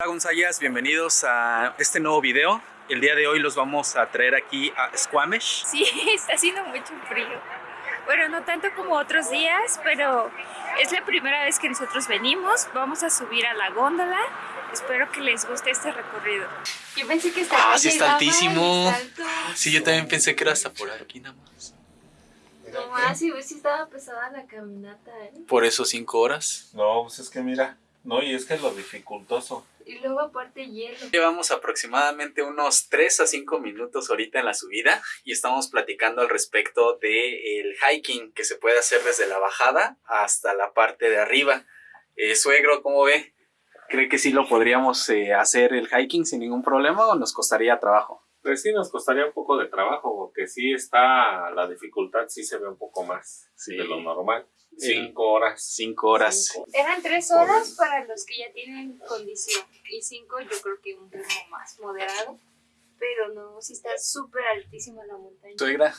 Hola Gonzayas, bienvenidos a este nuevo video. El día de hoy los vamos a traer aquí a Squamish. Sí, está haciendo mucho frío. Bueno, no tanto como otros días, pero es la primera vez que nosotros venimos. Vamos a subir a la góndola. Espero que les guste este recorrido. Yo pensé que estaba Ah, sí está altísimo. Sí, yo también pensé que era hasta por aquí nada más. No más, sí, sí estaba pesada la caminata, ¿eh? Por eso cinco horas. No, pues es que mira, no, y es que es lo dificultoso. Y luego aparte hielo. Llevamos aproximadamente unos 3 a 5 minutos ahorita en la subida y estamos platicando al respecto del hiking que se puede hacer desde la bajada hasta la parte de arriba. Eh, suegro, ¿cómo ve? ¿Cree que sí lo podríamos eh, hacer el hiking sin ningún problema o nos costaría trabajo? Pues sí nos costaría un poco de trabajo, porque sí está, la dificultad sí se ve un poco más Sí. de lo normal. Cinco horas. 5 horas. Cinco. Eran tres horas para los que ya tienen condición y cinco yo creo que un ritmo más moderado. Pero no, sí está súper altísima la montaña. Suegra,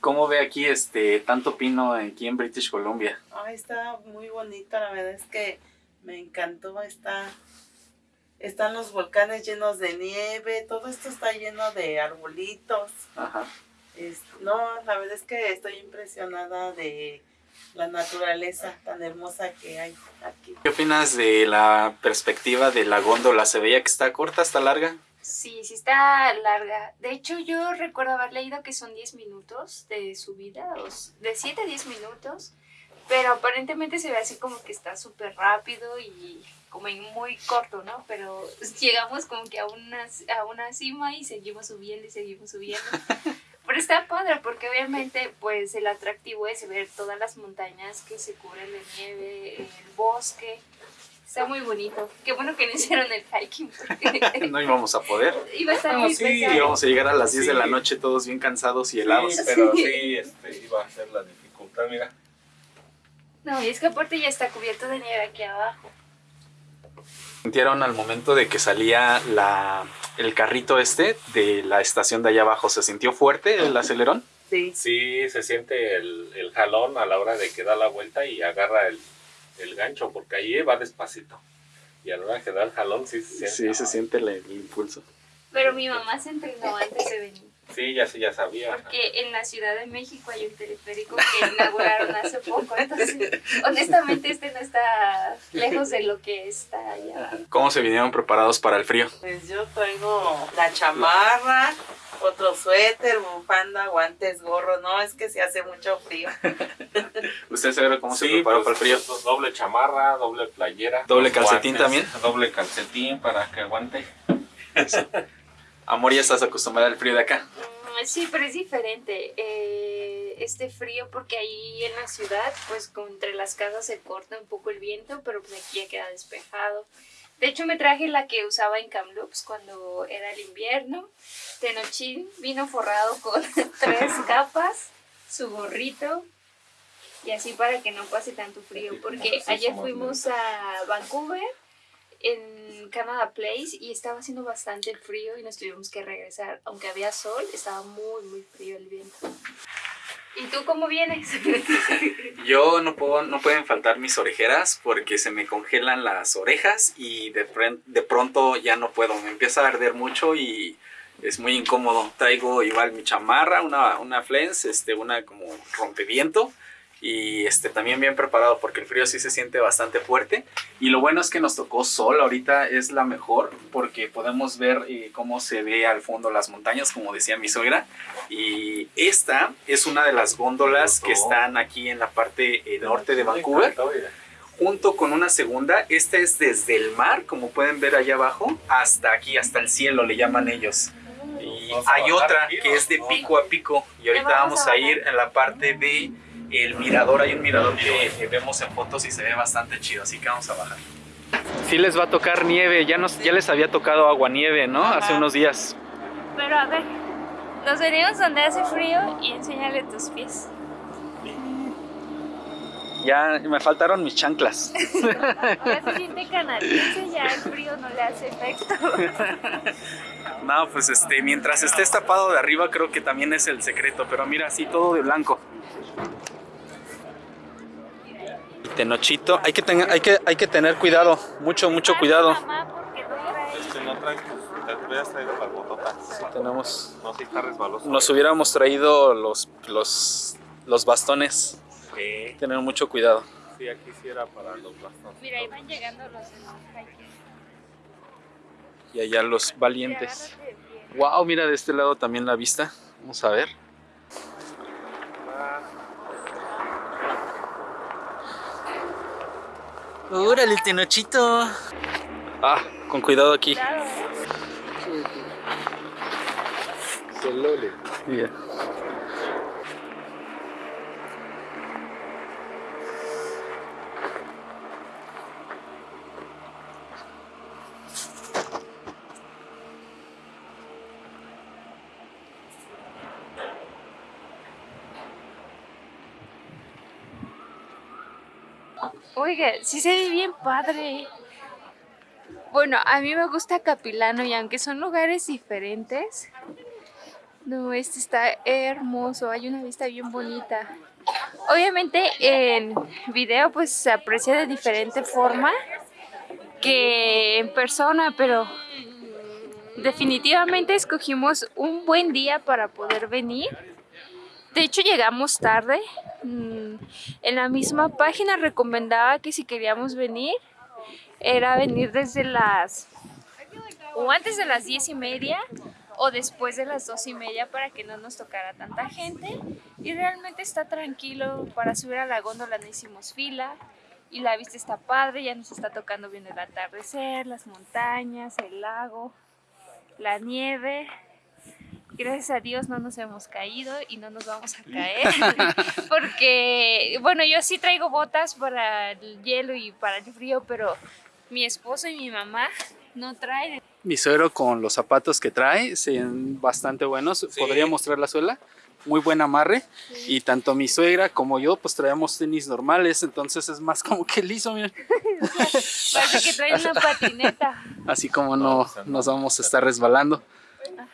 ¿cómo ve aquí este tanto pino aquí en British Columbia? Ay, está muy bonito, la verdad es que me encantó, está, están los volcanes llenos de nieve, todo esto está lleno de arbolitos. Ajá. Es- no, la verdad es que estoy impresionada de la naturaleza tan hermosa que hay aquí. ¿Qué opinas de la perspectiva de la góndola? ¿Se veía que está corta, está larga? Sí, sí está larga. De hecho, yo recuerdo haber leído que son 10 minutos de subida, de 7 a 10 minutos, pero aparentemente se ve así como que está súper rápido y como en muy corto, ¿no? Pero llegamos como que a una, a una cima y seguimos subiendo y seguimos subiendo. Pero está padre porque obviamente pues el atractivo es ver todas las montañas que se cubren de nieve, el bosque. Está muy bonito. Qué bueno que no hicieron el hiking porque No íbamos a poder. Iba a estar No, muy sí, pesado. Íbamos a llegar a las 10 de Sí. la noche todos bien cansados y helados. Sí, pero sí, este, iba a ser la dificultad, mira. No, y es que aparte ya está cubierto de nieve aquí abajo. ¿Sintieron al momento de que salía la, el carrito este de la estación de allá abajo? ¿Se sintió fuerte el acelerón? Sí, Sí, se siente el, el jalón a la hora de que da la vuelta y agarra el, el gancho, porque ahí va despacito. Y a la hora que da el jalón sí se siente. Sí, se siente el, el impulso. Pero mi mamá se entrenó antes de venir. Sí, ya sí, ya sabía. Porque en la Ciudad de México hay un teleférico que inauguraron hace poco. Entonces, honestamente, este no está lejos de lo que está allá. ¿Cómo se vinieron preparados para el frío? pues yo traigo la chamarra, otro suéter, bufanda, guantes, gorro, no, es que se hace mucho frío. ¿Usted sabe cómo se Sí, preparó pues, para el frío? pues, doble chamarra, doble playera. ¿Doble calcetín también? Doble calcetín para que aguante. Amor, ya estás acostumbrada al frío de acá. Sí, pero es diferente. Eh, este frío, porque ahí en la ciudad, pues entre las casas se corta un poco el viento, pero pues aquí ya queda despejado. De hecho, me traje la que usaba en Kamloops cuando era el invierno. Tenochín vino forrado con tres capas, su gorrito, y así para que no pase tanto frío. Porque ayer fuimos a Vancouver en Canada Place y estaba haciendo bastante frío y nos tuvimos que regresar. Aunque había sol, estaba muy, muy frío el viento. ¿Y tú cómo vienes? Yo no puedo, no pueden faltar mis orejeras porque se me congelan las orejas y de, de pronto ya no puedo. Me empieza a arder mucho y es muy incómodo. Traigo igual mi chamarra, una, una flens, este, una como rompeviento y este, también bien preparado porque el frío sí se siente bastante fuerte. Y lo bueno es que nos tocó sol, ahorita es la mejor porque podemos ver eh, cómo se ve al fondo las montañas, como decía mi suegra. Y esta es una de las góndolas que están aquí en la parte eh, norte de Vancouver, junto con una segunda. Esta es desde el mar, como pueden ver allá abajo, hasta aquí, hasta el cielo, le llaman ellos. Y hay otra que es de pico a pico. Y ahorita vamos a ir en la parte de el mirador. Hay un mirador que vemos en fotos y se ve bastante chido, así que vamos a bajar. Sí les va a tocar nieve, ya, nos, ya les había tocado agua nieve, ¿no? Hace Ajá. unos días. Pero a ver, nos venimos donde hace frío y enséñale tus pies. Ya me faltaron mis chanclas. Ya se siente canadiense, ya el frío no le hace efecto. No, pues este, mientras estés tapado de arriba creo que también es el secreto, pero mira, así todo de blanco. Tenochito, hay que, tener, hay, que, hay que tener cuidado, mucho, mucho cuidado. Este no trae, traído. Tenemos... No, sí está resbaloso. Nos hubiéramos traído los, los, los bastones. Sí, Tener mucho cuidado. sí, aquí sí era para los bastones. Mira, ahí van llegando los. Y allá los valientes. Wow, mira de este lado también la vista. Vamos a ver. Órale, el tenochito. Ah, con cuidado aquí. Claro. Bien. Oiga, sí se ve bien padre. Bueno, a mí me gusta Capilano y aunque son lugares diferentes, no, este está hermoso, hay una vista bien bonita. Obviamente en video pues se aprecia de diferente forma que en persona, pero definitivamente escogimos un buen día para poder venir. De hecho llegamos tarde. Mm, En la misma página recomendaba que si queríamos venir era venir desde las o antes de las diez y media o después de las dos y media para que no nos tocara tanta gente y realmente está tranquilo para subir a la góndola no hicimos fila y la vista está padre ya nos está tocando bien el atardecer las montañas el lago la nieve gracias a Dios no nos hemos caído y no nos vamos a caer porque bueno yo sí traigo botas para el hielo y para el frío pero mi esposo y mi mamá no traen Mi suegro con los zapatos que trae, ven bastante buenos. Podría mostrar la suela. Muy buen amarre. Y tanto mi suegra como yo, pues traemos tenis normales. Entonces es más como que liso, miren. parece que traen una patineta Así como no. nos vamos a estar resbalando.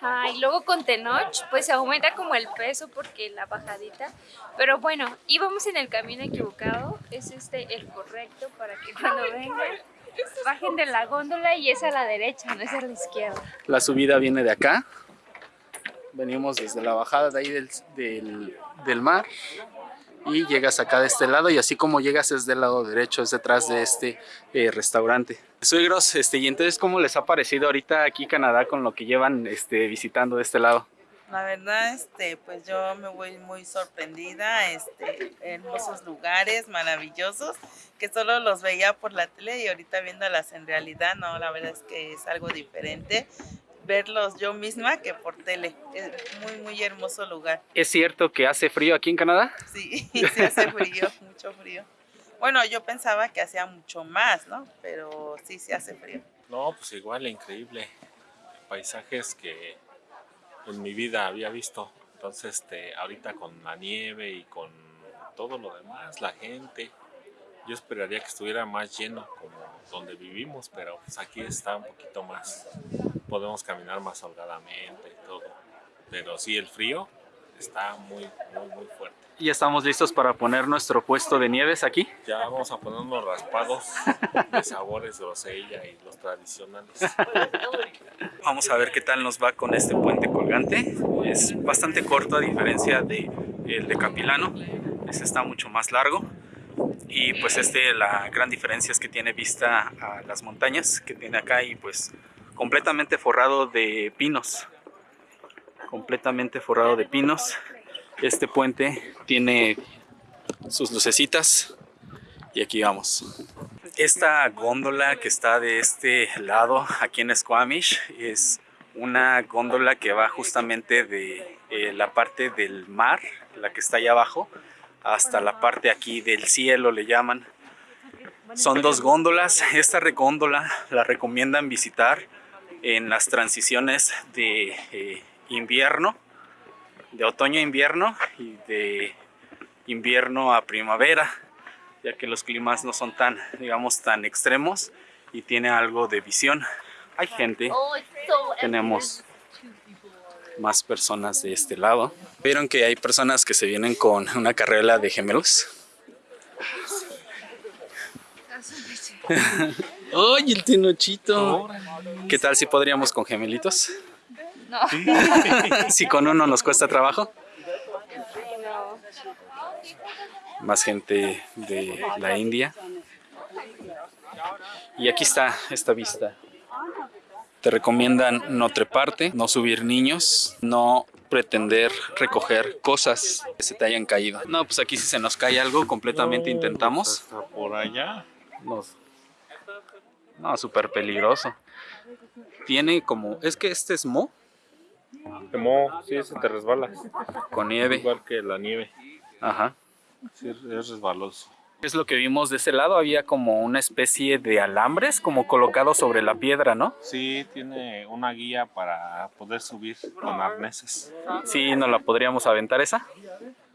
Ajá, y luego con Tenoch, pues se aumenta como el peso porque la bajadita. Pero bueno, íbamos en el camino equivocado. Es este el correcto para que cuando vengan bajen de la góndola y es a la derecha, no es a la izquierda. La subida viene de acá. Venimos desde la bajada de ahí del, del, del mar. Y llegas acá de este lado y así como llegas es del lado derecho, es detrás de este eh, restaurante. Suegros, este, y entonces ¿cómo les ha parecido ahorita aquí Canadá con lo que llevan este, visitando de este lado? La verdad, este, pues yo me voy muy sorprendida, este, hermosos lugares, maravillosos, que solo los veía por la tele y ahorita viéndolas en realidad, no, la verdad es que es algo diferente verlos yo misma que por tele. Es muy, muy hermoso lugar. ¿Es cierto que hace frío aquí en Canadá? Sí, sí hace frío, mucho frío. Bueno, yo pensaba que hacía mucho más, ¿no? Pero sí, sí hace frío. No, pues igual, increíble. Paisajes que en mi vida había visto. Entonces, este, ahorita con la nieve y con todo lo demás, la gente, yo esperaría que estuviera más lleno como donde vivimos, pero pues aquí está un poquito más. Podemos caminar más holgadamente y todo. Pero sí, el frío está muy, muy, muy fuerte. Ya estamos listos para poner nuestro puesto de nieves aquí. Ya vamos a poner unos raspados de sabores grosella y los tradicionales. Vamos a ver qué tal nos va con este puente colgante. Es bastante corto a diferencia de el de Capilano. Este está mucho más largo. Y pues este, la gran diferencia es que tiene vista a las montañas que tiene acá y pues completamente forrado de pinos. Completamente forrado de pinos. Este puente tiene sus lucecitas y aquí vamos. Esta góndola que está de este lado aquí en Squamish es una góndola que va justamente de eh, la parte del mar, la que está allá abajo, hasta la parte aquí del cielo le llaman. Son dos góndolas. Esta góndola la recomiendan visitar en las transiciones de eh, invierno, de otoño a invierno y de invierno a primavera, ya que los climas no son tan, digamos, tan extremos y tiene algo de visión. Hay gente, tenemos más personas de este lado. Vieron que hay personas que se vienen con una carrera de gemelos. ¡Ay, el tinochito! ¿Qué tal si podríamos con gemelitos? No. si con uno nos cuesta trabajo. Más gente de la India. Y aquí está esta vista. Te recomiendan no treparte, no subir niños, no pretender recoger cosas que se te hayan caído. No, pues aquí si se nos cae algo, completamente intentamos. Hasta por allá. Nos- No, súper peligroso. Tiene como, es que este es mo mo, sí, se te resbala. con nieve. Igual que la nieve. Ajá. Sí, es resbaloso. Es lo que vimos de ese lado, había como una especie de alambres como colocados sobre la piedra, ¿no? Sí, tiene una guía para poder subir con arneses. Sí, nos la podríamos aventar esa.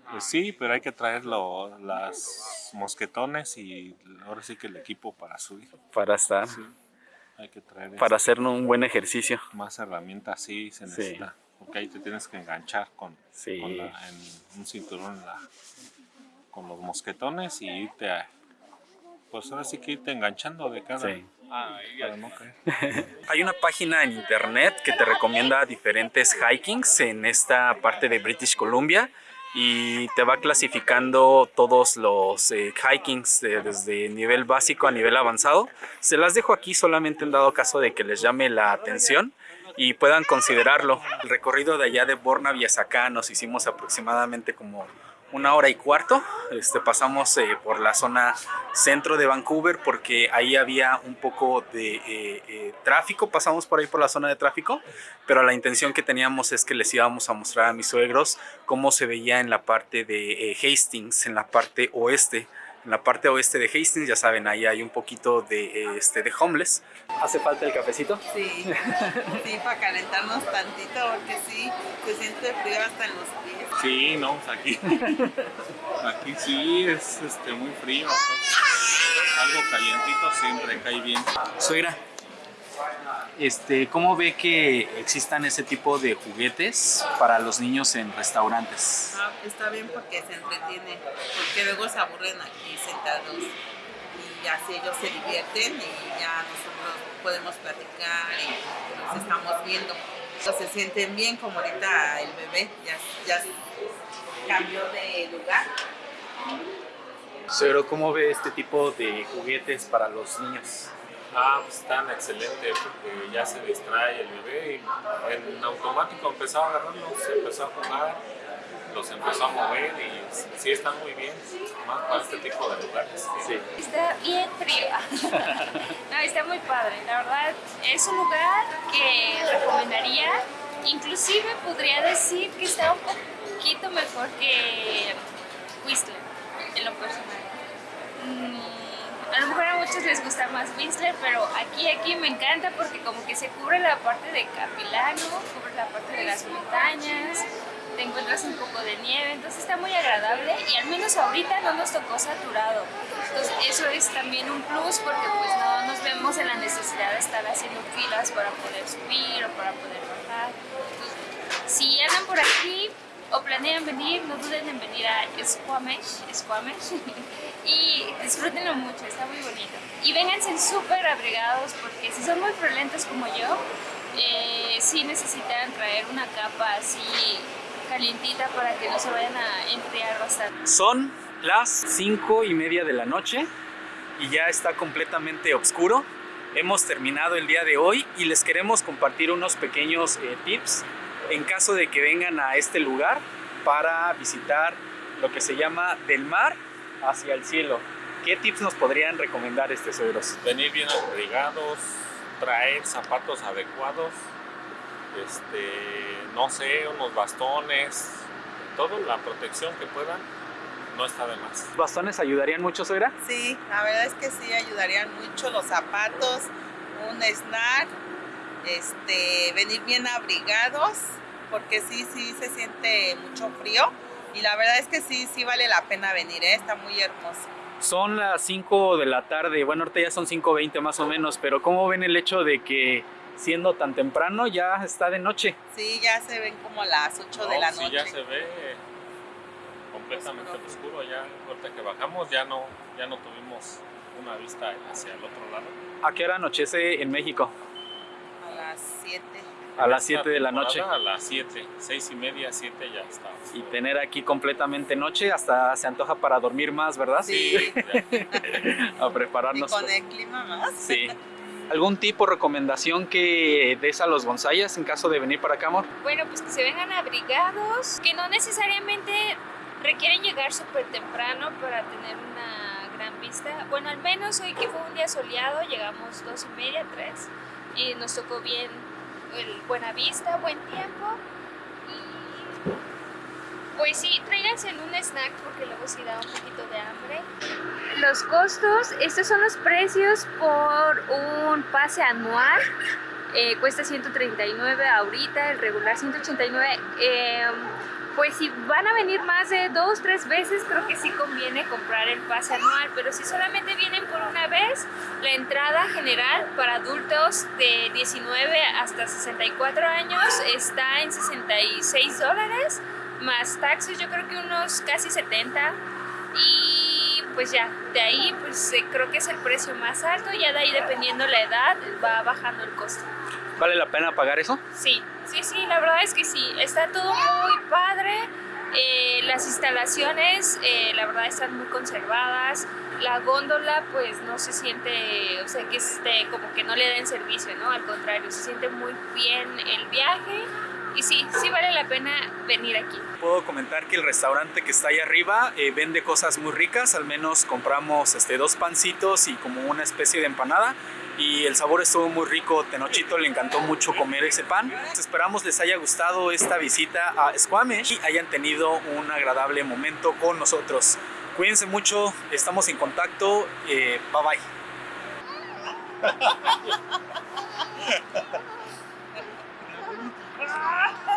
Pues sí, pero hay que traer lo- las mosquetones y ahora sí que el equipo para subir. para estar, Sí, hay que traer para este, hacer un buen ejercicio. más herramientas, sí, se Sí. necesita. Porque ahí te tienes que enganchar con, Sí. con la- en un cinturón en la- con los mosquetones y irte a, pues ahora sí que irte enganchando de cada Sí. no. Hay una página en internet que te recomienda diferentes hikings en esta parte de British Columbia y te va clasificando todos los eh, hikings de- desde nivel básico a nivel avanzado. Se las dejo aquí solamente en dado caso de que les llame la atención y puedan considerarlo. El recorrido de allá de Bornaby hacia acá nos hicimos aproximadamente como una hora y cuarto. Este, pasamos eh, por la zona centro de Vancouver porque ahí había un poco de eh, eh, tráfico. Pasamos por ahí por la zona de tráfico, pero la intención que teníamos es que les íbamos a mostrar a mis suegros cómo se veía en la parte de Hastings, en la parte oeste. En la parte oeste de Hastings, ya saben, ahí hay un poquito de, este, de homeless. ¿Hace falta el cafecito? Sí, sí, para calentarnos tantito, porque sí, se siente frío hasta en los pies. Sí, no, pues aquí, aquí sí es este, muy frío. algo calientito siempre cae bien. Suegra, este, ¿cómo ve que existan ese tipo de juguetes para los niños en restaurantes? Ah, está bien porque se entretienen, porque luego se aburren aquí sentados y así ellos se divierten y ya nosotros podemos platicar y nos estamos viendo. Entonces, se sienten bien como ahorita el bebé ya, ya cambió de lugar. Suegro, ¿cómo ve este tipo de juguetes para los niños? Ah, pues están excelentes porque ya se distrae el bebé y en automático empezó a agarrarlos, empezó a jugar, los empezó a mover y sí están muy bien, más para este tipo de lugares. Sí. Está bien frío. no, está muy padre. La verdad, es un lugar que recomendaría. Inclusive podría decir que está un poquito mejor que Whistler, en lo personal. Mm, a lo mejor a muchos les gusta más Whistler, pero aquí, aquí me encanta porque como que se cubre la parte de Capilano, cubre la parte de las montañas, te encuentras un poco de nieve, entonces está muy agradable y al menos ahorita no nos tocó saturado. Entonces eso es también un plus porque pues no nos vemos en la necesidad de estar haciendo filas para poder subir o para poder bajar. Entonces, si andan por aquí o planean venir, no duden en venir a Squamish, Squamish y disfrútenlo mucho, está muy bonito. Y vénganse súper abrigados porque si son muy violentos como yo, eh, sí necesitan traer una capa así calientita para que no se vayan a enfriar bastante. Son las cinco y media de la noche y ya está completamente oscuro. Hemos terminado el día de hoy y les queremos compartir unos pequeños eh, tips en caso de que vengan a este lugar para visitar lo que se llama del mar hacia el cielo. ¿Qué tips nos podrían recomendar este suegros? Venir bien abrigados, traer zapatos adecuados, este, no sé, unos bastones, toda la protección que puedan, no está de más. ¿Bastones ayudarían mucho, suegra? Sí, la verdad es que sí ayudarían mucho los zapatos, un snack, este, venir bien abrigados, porque sí, sí se siente mucho frío. Y la verdad es que sí, sí vale la pena venir, ¿eh? está muy hermoso. Son las 5 de la tarde, bueno, ahorita ya son 5.20 más o menos, pero ¿cómo ven el hecho de que siendo tan temprano ya está de noche? Sí, ya se ven como las 8 de la sí, noche. ya se ve completamente oscuro, ya ahorita que bajamos ya no, ya no tuvimos una vista hacia el otro lado. ¿A qué hora anochece en México? A las 7. A las 7 de la noche. A las 7, 6 y media, 7 ya está. Y tener aquí completamente noche hasta se antoja para dormir más, ¿verdad? Sí. A Y prepararnos. con el clima más. Sí. ¿Algún tipo de recomendación que des a los bonsayas en caso de venir para acá, amor? Bueno, pues que se vengan abrigados, que no necesariamente requieren llegar súper temprano para tener una gran vista. Bueno, al menos hoy que fue un día soleado, llegamos dos y media, tres, y nos tocó bien el buena vista, buen tiempo. Y pues sí, tráiganse un snack porque luego sí da un poquito de hambre. Los costos, estos son los precios por un pase anual. Eh, cuesta 139 ahorita, el regular 189. Eh, pues si van a venir más de dos, tres veces, creo que sí conviene comprar el pase anual, pero si solamente vienen por una vez, la entrada general para adultos de 19 hasta 64 años está en 66 dólares, más taxes yo creo que unos casi 70 y pues ya, de ahí pues eh, creo que es el precio más alto, ya de ahí dependiendo la edad va bajando el costo. ¿Vale la pena pagar eso? Sí, sí, sí, la verdad es que sí. Está todo muy padre. Eh, las instalaciones, eh, la verdad, están muy conservadas. La góndola, pues no se siente, o sea, que esté como que no le den servicio, ¿no? Al contrario, se siente muy bien el viaje. Y sí, sí vale la pena venir aquí. Puedo comentar que el restaurante que está ahí arriba eh, vende cosas muy ricas, al menos compramos este, dos pancitos y como una especie de empanada y el sabor estuvo muy rico, Tenochito le encantó mucho comer ese pan. Esperamos les haya gustado esta visita a Squamish y hayan tenido un agradable momento con nosotros. Cuídense mucho, estamos en contacto, eh, bye bye. Ah!